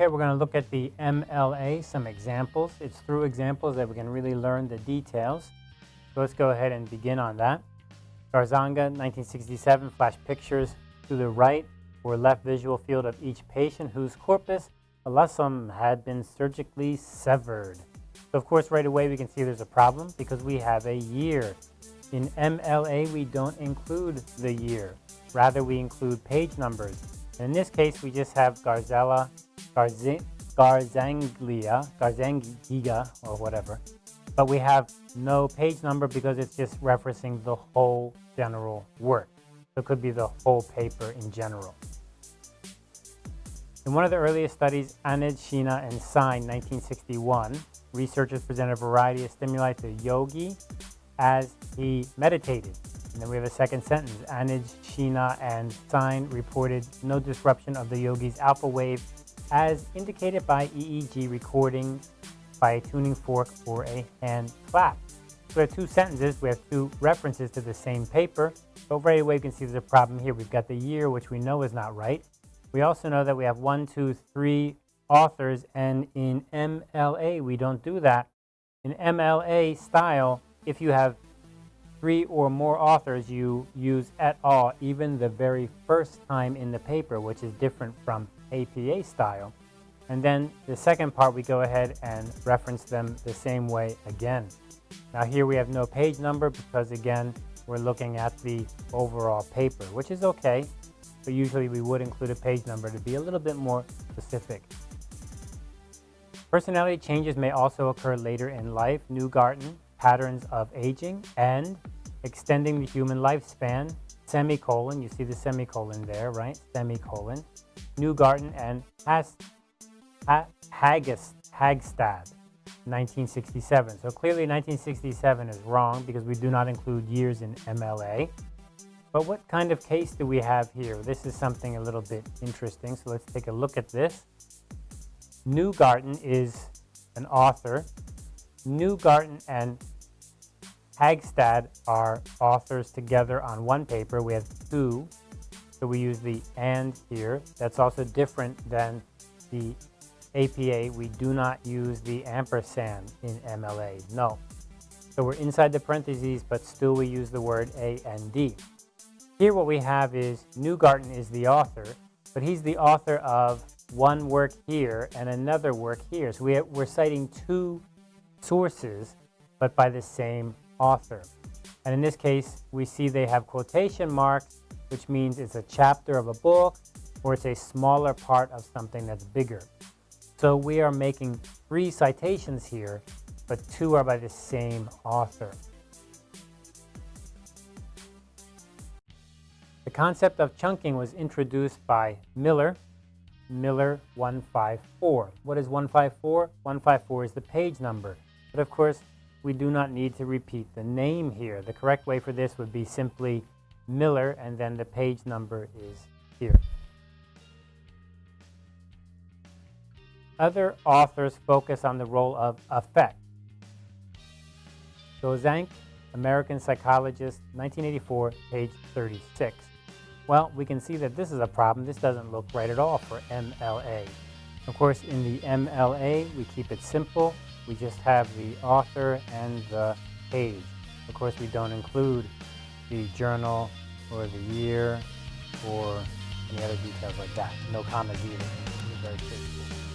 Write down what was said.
Okay, we're going to look at the MLA, some examples. It's through examples that we can really learn the details. So let's go ahead and begin on that. Garzanga, 1967, flash pictures to the right or left visual field of each patient whose corpus callosum had been surgically severed. So of course, right away we can see there's a problem because we have a year. In MLA, we don't include the year. Rather, we include page numbers. And in this case, we just have Garzella, Garz Garzanglia, Garzangiga, or whatever. But we have no page number because it's just referencing the whole general work. So it could be the whole paper in general. In one of the earliest studies, Anand, Chhina, and Sain, 1961, researchers presented a variety of stimuli to Yogi as he meditated. And then we have a second sentence. Anuj, Chhina, and Sain reported no disruption of the yogi's alpha wave as indicated by EEG recording by a tuning fork or a hand clap. So we have two sentences. We have two references to the same paper. So right away you can see there's a problem here. We've got the year, which we know is not right. We also know that we have one, two, three authors, and in MLA we don't do that. In MLA style, if you have three or more authors, you use et al. even the very first time in the paper, which is different from APA style. And then the second part, we go ahead and reference them the same way again. Now here we have no page number because again, we're looking at the overall paper, which is okay, but usually we would include a page number to be a little bit more specific. Personality changes may also occur later in life. Neugarten, patterns of aging, and extending the human lifespan, semicolon, you see the semicolon there, right? Semicolon. Neugarten and Has, ha, Hagestad, 1967. So clearly 1967 is wrong because we do not include years in MLA. But what kind of case do we have here? This is something a little bit interesting, so let's take a look at this. Neugarten is an author. Neugarten and Hagestad are authors together on one paper. We have two, so we use the and here. That's also different than the APA. We do not use the ampersand in MLA, no. So we're inside the parentheses, but still we use the word and. Here what we have is Neugarten is the author, but he's the author of one work here and another work here. So we we're citing two sources, but by the same author. And in this case, we see they have quotation marks, which means it's a chapter of a book or it's a smaller part of something that's bigger. So we are making three citations here, but two are by the same author. The concept of chunking was introduced by Miller, Miller 154. What is 154? 154 is the page number. But of course, we do not need to repeat the name here. The correct way for this would be simply Miller and then the page number is here. Other authors focus on the role of affect. Gozank, American Psychologist, 1984, page 36. Well, we can see that this is a problem. This doesn't look right at all for MLA. Of course, in the MLA, we keep it simple. We just have the author and the page. Of course, we don't include the journal or the year or any other details like that. No commas either. Very straightforward.